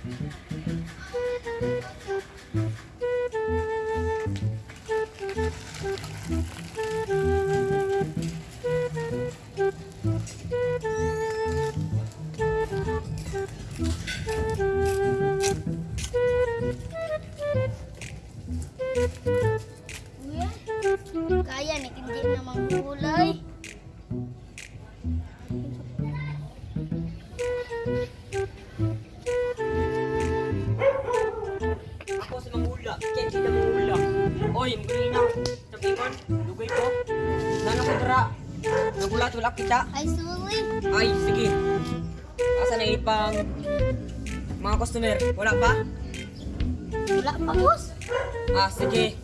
Kaya nih kerjain nama gulai. Kaya kita mangula. Oy, magaling na. Tapingon, dugay ko. Nana ko dara. Nagulat-ulak kita. Ay, sorry. Ay, sige. Asa na ipang mga customer? Wala pa? Wala pa, boss. Ah, sige.